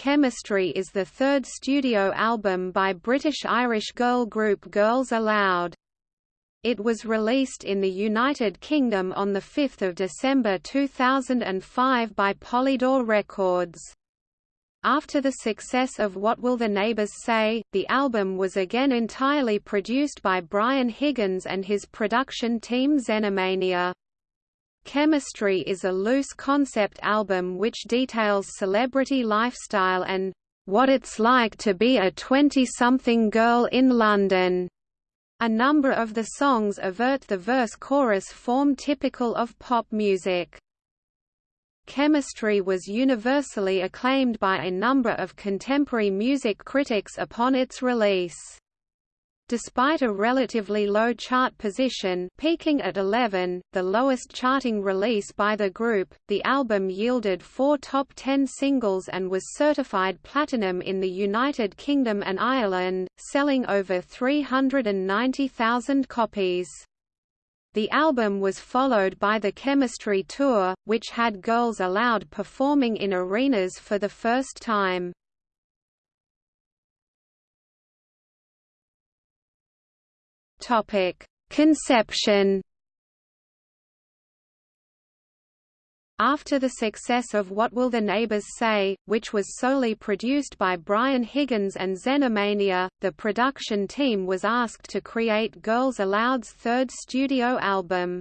Chemistry is the third studio album by British-Irish girl group Girls Aloud. It was released in the United Kingdom on 5 December 2005 by Polydor Records. After the success of What Will the Neighbours Say, the album was again entirely produced by Brian Higgins and his production team Xenomania. Chemistry is a loose concept album which details celebrity lifestyle and what it's like to be a 20-something girl in London. A number of the songs avert the verse-chorus form typical of pop music. Chemistry was universally acclaimed by a number of contemporary music critics upon its release. Despite a relatively low chart position peaking at 11, the lowest charting release by the group, the album yielded four top 10 singles and was certified platinum in the United Kingdom and Ireland, selling over 390,000 copies. The album was followed by the Chemistry Tour, which had Girls Aloud performing in arenas for the first time. Topic: Conception. After the success of What Will the Neighbors Say, which was solely produced by Brian Higgins and Xenomania, the production team was asked to create Girls Aloud's third studio album.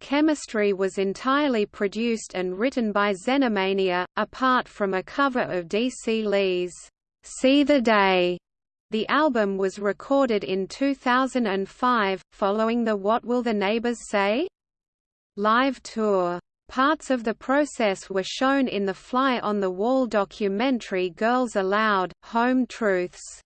Chemistry was entirely produced and written by Xenomania, apart from a cover of D.C. Lee's See the Day the album was recorded in 2005, following the What Will the Neighbors Say? live tour. Parts of the process were shown in the Fly on the Wall documentary Girls Aloud, Home Truths.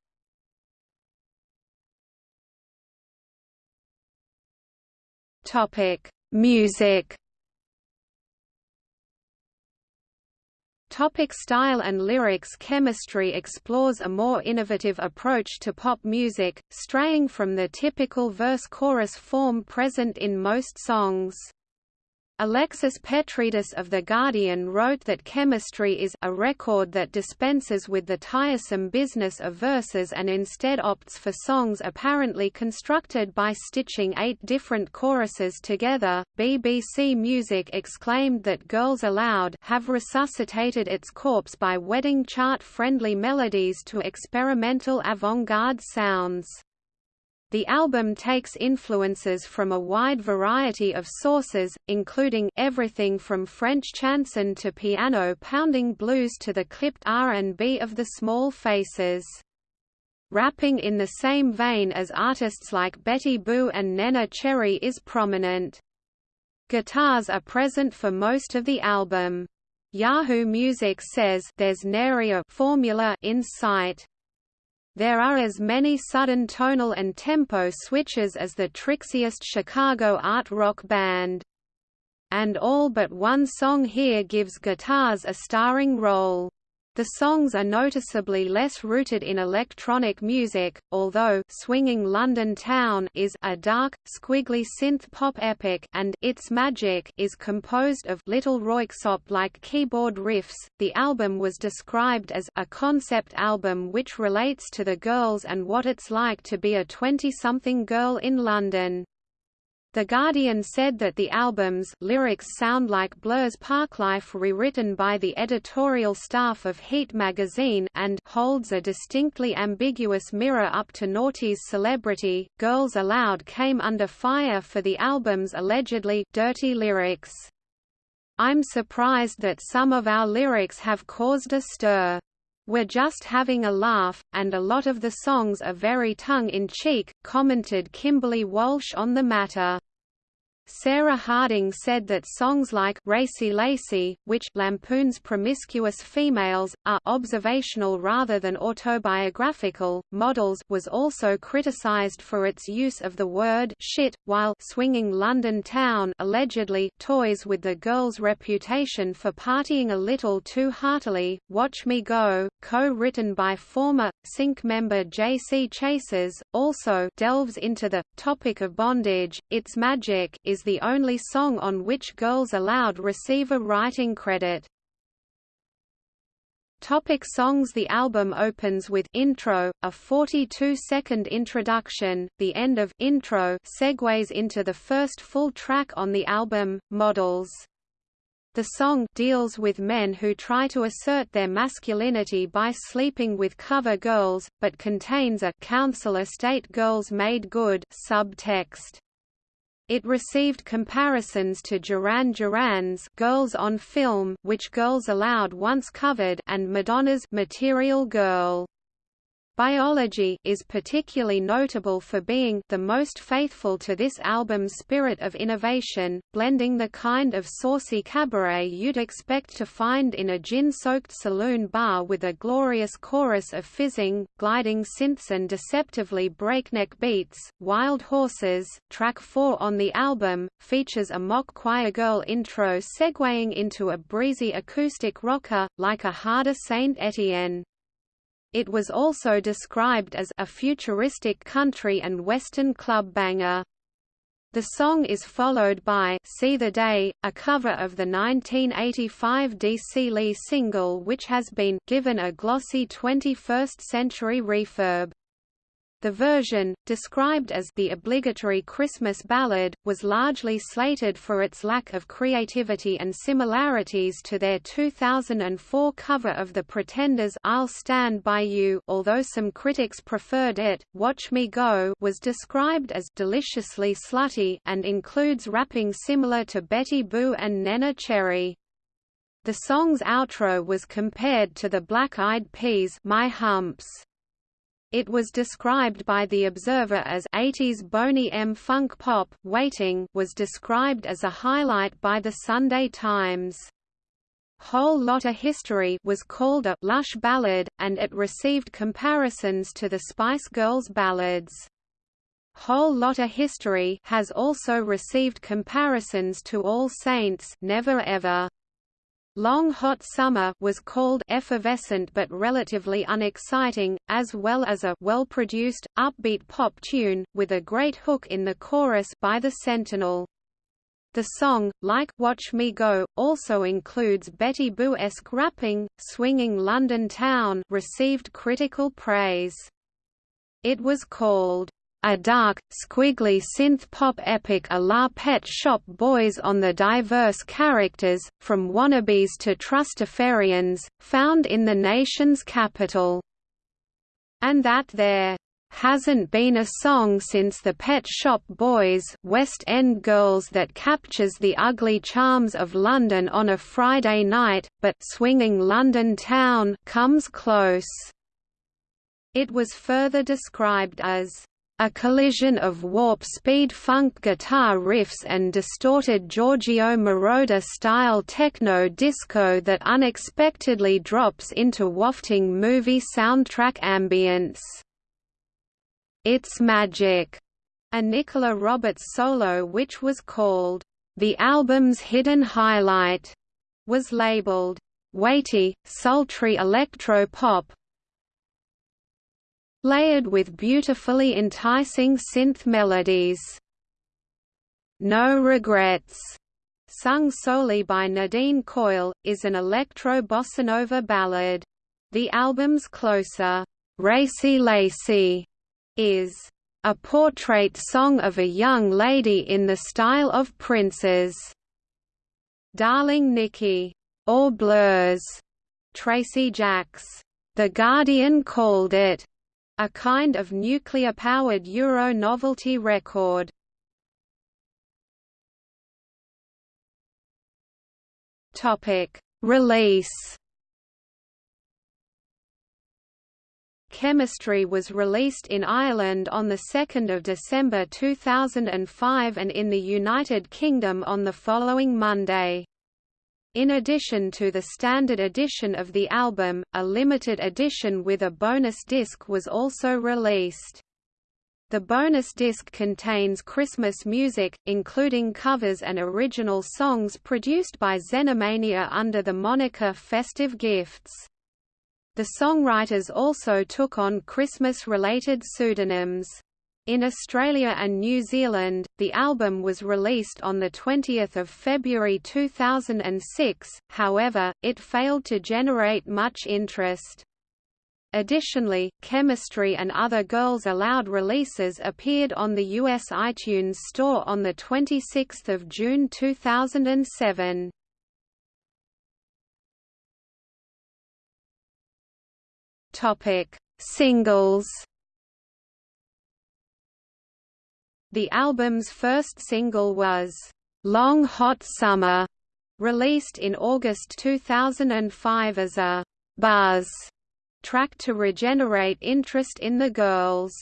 Music Topic style and lyrics Chemistry explores a more innovative approach to pop music, straying from the typical verse-chorus form present in most songs. Alexis Petridis of The Guardian wrote that Chemistry is a record that dispenses with the tiresome business of verses and instead opts for songs apparently constructed by stitching eight different choruses together. BBC Music exclaimed that Girls Aloud have resuscitated its corpse by wedding chart-friendly melodies to experimental avant-garde sounds. The album takes influences from a wide variety of sources, including everything from French chanson to piano-pounding blues to the clipped R&B of the Small Faces. Rapping in the same vein as artists like Betty Boo and Neneh Cherry is prominent. Guitars are present for most of the album. Yahoo Music says there's nary a formula in sight. There are as many sudden tonal and tempo switches as the trixiest Chicago art rock band. And all but one song here gives guitars a starring role. The songs are noticeably less rooted in electronic music, although Swinging London Town is a dark, squiggly synth pop epic and It's Magic is composed of little Röyksopp-like keyboard riffs. The album was described as a concept album which relates to the girls and what it's like to be a 20-something girl in London. The Guardian said that the album's lyrics sound like Blur's Parklife rewritten by the editorial staff of Heat magazine and holds a distinctly ambiguous mirror up to Naughty's celebrity. Girls Aloud came under fire for the album's allegedly dirty lyrics. I'm surprised that some of our lyrics have caused a stir. We're just having a laugh, and a lot of the songs are very tongue-in-cheek, commented Kimberly Walsh on the matter. Sarah Harding said that songs like Racy Lacy, which lampoons promiscuous females, are observational rather than autobiographical. Models was also criticized for its use of the word shit, while Swinging London Town allegedly toys with the girl's reputation for partying a little too heartily. Watch Me Go, co-written by former Sync member J.C. Chasez, also delves into the topic of bondage. It's Magic is the only song on which Girls Aloud receive a writing credit. Topic songs The album opens with intro, a 42-second introduction, the end of intro segues into the first full track on the album, Models. The song deals with men who try to assert their masculinity by sleeping with cover girls, but contains a council estate girls made good subtext. It received comparisons to Duran Duran's Girls on Film which Girls Aloud once covered and Madonna's Material Girl. Biology is particularly notable for being the most faithful to this album's spirit of innovation, blending the kind of saucy cabaret you'd expect to find in a gin-soaked saloon bar with a glorious chorus of fizzing, gliding synths and deceptively breakneck beats. Wild Horses, track 4 on the album, features a mock choir girl intro segueing into a breezy acoustic rocker, like a harder Saint Etienne. It was also described as a futuristic country and western club banger. The song is followed by See the Day, a cover of the 1985 DC Lee single which has been given a glossy 21st-century refurb. The version, described as the obligatory Christmas ballad, was largely slated for its lack of creativity and similarities to their 2004 cover of The Pretenders' I'll Stand By You although some critics preferred it. Watch Me Go was described as deliciously slutty and includes rapping similar to Betty Boo and Neneh Cherry. The song's outro was compared to the Black Eyed Peas' My Humps. It was described by The Observer as 80s Boney M. Funk Pop. Waiting was described as a highlight by The Sunday Times. Whole Lotta History was called a lush ballad, and it received comparisons to the Spice Girls ballads. Whole Lotta History has also received comparisons to All Saints Never Ever. Long Hot Summer was called effervescent but relatively unexciting, as well as a well-produced, upbeat pop tune, with a great hook in the chorus by the Sentinel. The song, like Watch Me Go, also includes Betty Boo-esque rapping, swinging London Town received critical praise. It was called a dark, squiggly synth-pop epic a la Pet Shop Boys on the diverse characters, from wannabes to trustafarians, found in the nation's capital. And that there hasn't been a song since the Pet Shop Boys West End Girls that captures the ugly charms of London on a Friday night, but swinging London town comes close. It was further described as a collision of warp-speed funk guitar riffs and distorted Giorgio Moroder-style techno-disco that unexpectedly drops into wafting movie soundtrack ambience. It's Magic, a Nicola Roberts solo which was called, The Album's Hidden Highlight, was labeled, Weighty, sultry electro-pop, layered with beautifully enticing synth melodies. No Regrets, sung solely by Nadine Coyle, is an electro bossa nova ballad. The album's closer, Racy Lacy, is a portrait song of a young lady in the style of Prince's Darling Nikki, or Blur's Tracy Jacks. The Guardian called it a kind of nuclear-powered Euro novelty record. Release. Chemistry was released in Ireland on 2 December 2005 and in the United Kingdom on the following Monday. In addition to the standard edition of the album, a limited edition with a bonus disc was also released. The bonus disc contains Christmas music, including covers and original songs produced by Xenomania under the moniker Festive Gifts. The songwriters also took on Christmas-related pseudonyms. In Australia and New Zealand, the album was released on 20 February 2006, however, it failed to generate much interest. Additionally, Chemistry and other Girls Aloud releases appeared on the US iTunes Store on 26 June 2007. Singles The album's first single was, "'Long Hot Summer", released in August 2005 as a «buzz» track to regenerate interest in the girls.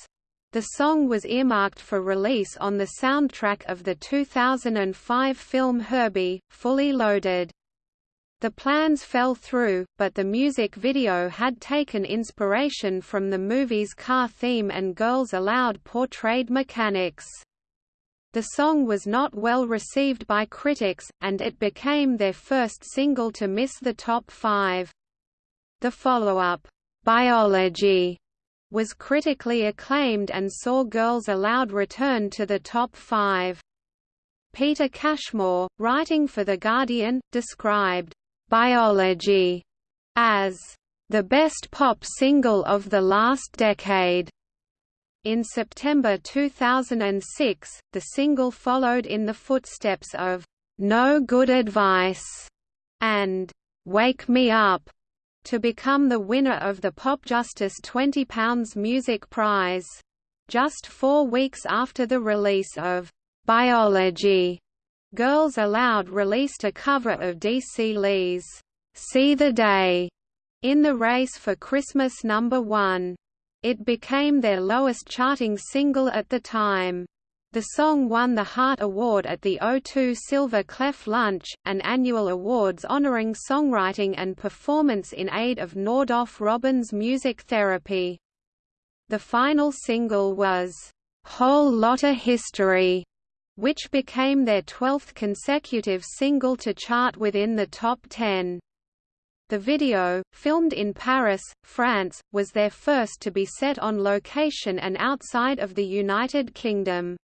The song was earmarked for release on the soundtrack of the 2005 film Herbie, Fully Loaded. The plans fell through, but the music video had taken inspiration from the movie's car theme and Girls Aloud portrayed mechanics. The song was not well received by critics, and it became their first single to miss the top five. The follow-up, Biology, was critically acclaimed and saw Girls Aloud return to the top five. Peter Cashmore, writing for The Guardian, described Biology as the best pop single of the last decade. In September 2006, the single followed in the footsteps of No Good Advice and Wake Me Up to become the winner of the Popjustice £20 Music Prize. Just four weeks after the release of Biology, Girls Aloud released a cover of DC Lee's See the Day in the race for Christmas number 1. It became their lowest charting single at the time. The song won the Heart Award at the O2 Silver Clef Lunch, an annual awards honoring songwriting and performance in aid of Nordoff Robbins music therapy. The final single was, "'Whole Lotta History' which became their 12th consecutive single to chart within the top 10. The video, filmed in Paris, France, was their first to be set on location and outside of the United Kingdom.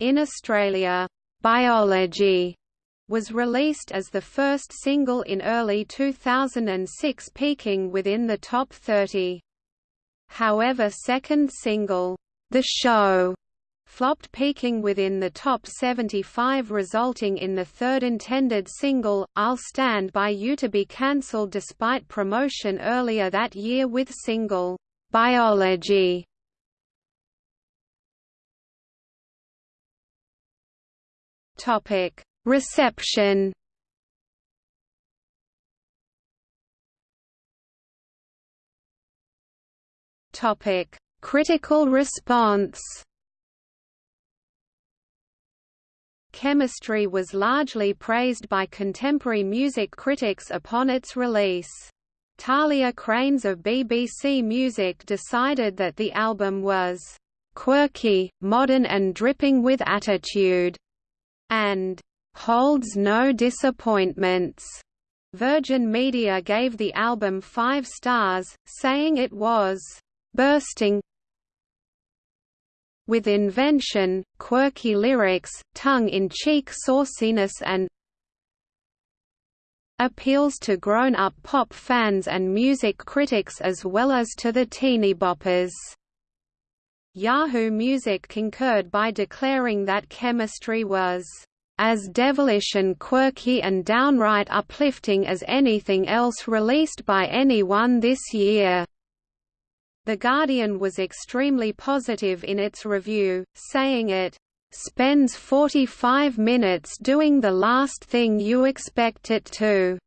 In Australia, Biology was released as the first single in early 2006 peaking within the top 30. However second single, The Show, flopped peaking within the top 75 resulting in the third intended single, I'll Stand By You to be cancelled despite promotion earlier that year with single, Biology. Reception Critical response Chemistry was largely praised by contemporary music critics upon its release. Talia Kraines of BBC Music decided that the album was quirky, modern and dripping with attitude, and holds no disappointments. Virgin Media gave the album five stars, saying it was bursting, with invention, quirky lyrics, tongue-in-cheek sauciness and appeals to grown-up pop fans and music critics as well as to the teeny boppers. Yahoo Music concurred by declaring that chemistry was as devilish and quirky and downright uplifting as anything else released by anyone this year. The Guardian was extremely positive in its review, saying it spends 45 minutes doing the last thing you expect it to.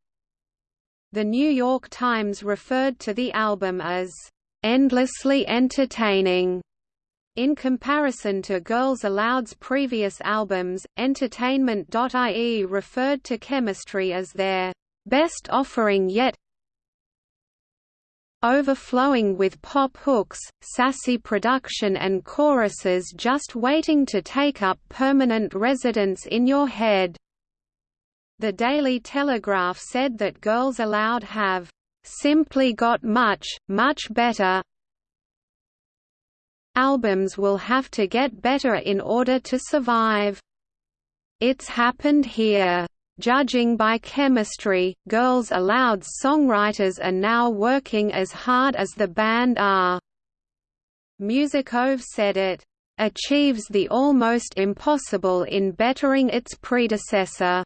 The New York Times referred to the album as endlessly entertaining. In comparison to Girls Aloud's previous albums, Entertainment.ie referred to Chemistry as their best offering yet overflowing with pop hooks, sassy production and choruses just waiting to take up permanent residence in your head. The Daily Telegraph said that Girls Aloud have simply got much, much better Albums will have to get better in order to survive. It's happened here. Judging by chemistry, Girls Aloud's songwriters are now working as hard as the band are. musicOMH said it achieves the almost impossible in bettering its predecessor.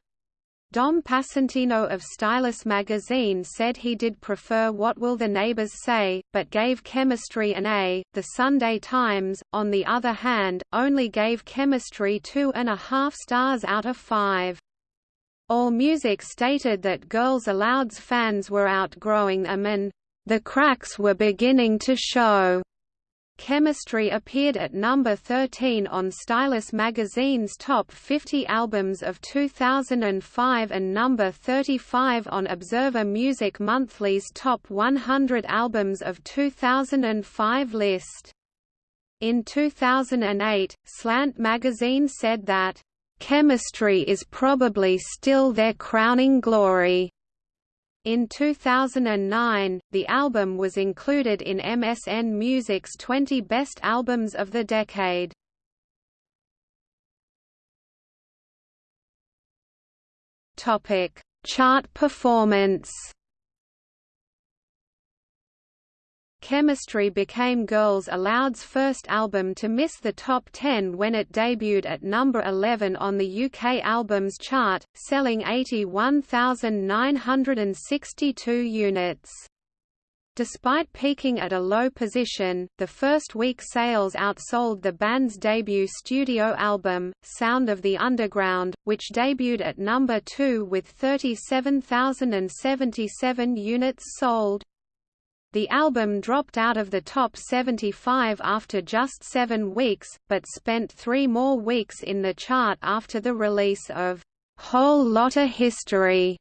Dom Passantino of Stylus magazine said he did prefer What Will the Neighbors Say, but gave Chemistry an A. The Sunday Times, on the other hand, only gave Chemistry two and a half stars out of five. AllMusic stated that Girls Aloud's fans were outgrowing them and, "...the cracks were beginning to show." Chemistry appeared at number 13 on Stylus magazine's top 50 albums of 2005 and number 35 on Observer Music Monthly's top 100 albums of 2005 list. In 2008, Slant magazine said that, "...chemistry is probably still their crowning glory." In 2009, the album was included in MSN Music's 20 Best Albums of the Decade. Topic: Chart performance. Chemistry became Girls Aloud's first album to miss the top 10 when it debuted at number 11 on the UK Albums Chart, selling 81,962 units. Despite peaking at a low position, the first week sales outsold the band's debut studio album, Sound of the Underground, which debuted at number 2 with 37,077 units sold. The album dropped out of the top 75 after just seven weeks, but spent three more weeks in the chart after the release of Whole Lotta History.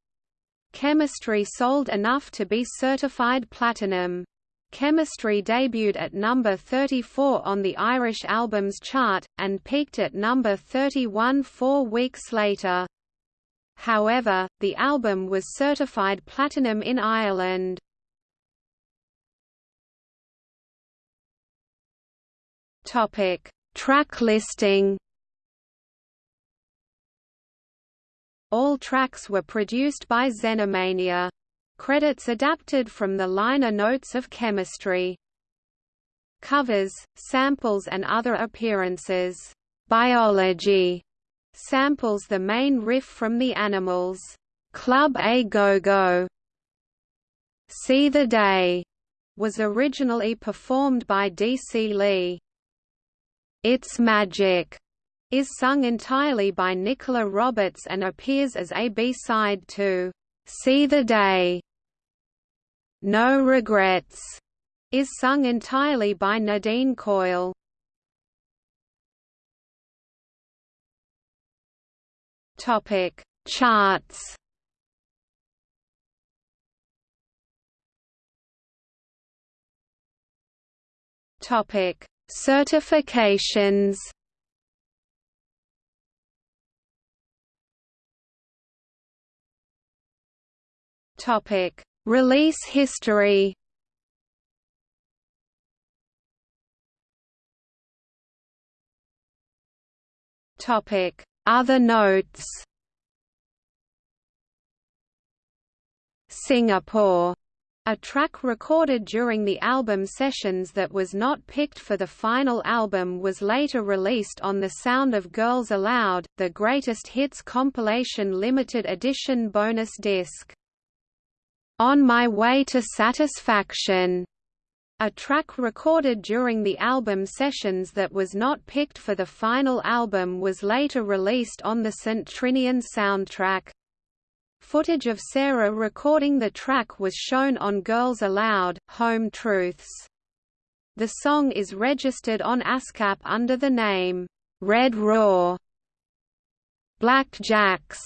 Chemistry sold enough to be certified platinum. Chemistry debuted at number 34 on the Irish Albums Chart, and peaked at number 31 four weeks later. However, the album was certified platinum in Ireland. Topic: Track listing. All tracks were produced by Xenomania. Credits adapted from the liner notes of Chemistry. Covers, samples and other appearances. Biology samples the main riff from the Animals. Club A Go Go. See the Day was originally performed by D.C. Lee. It's Magic is sung entirely by Nicola Roberts and appears as a B-side to See the Day. No Regrets is sung entirely by Nadine Coyle. Topic: Charts. Topic: Certifications Topic: Release history. Topic: Other notes. Singapore a track recorded during the album sessions that was not picked for the final album was later released on the Sound of Girls Aloud, the Greatest Hits compilation limited edition bonus disc. On My Way to Satisfaction, a track recorded during the album sessions that was not picked for the final album was later released on the St. Trinian soundtrack. Footage of Sarah recording the track was shown on Girls Aloud, Home Truths. The song is registered on ASCAP under the name, Red Raw. Black Jacks,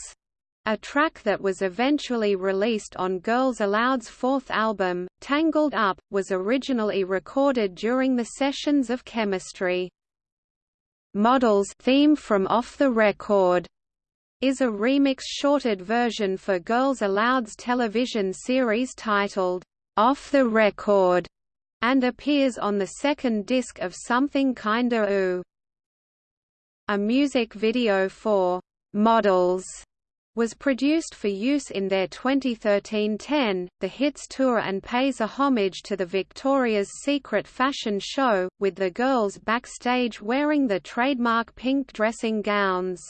a track that was eventually released on Girls Aloud's fourth album, Tangled Up, was originally recorded during the sessions of Chemistry. Models theme from Off the Record is a remix shorted version for Girls Aloud's television series titled, Off the Record, and appears on the second disc of Something Kinda Ooh. A music video for Models was produced for use in their 2013 10, The Hits Tour and pays a homage to the Victoria's Secret fashion show, with the girls backstage wearing the trademark pink dressing gowns.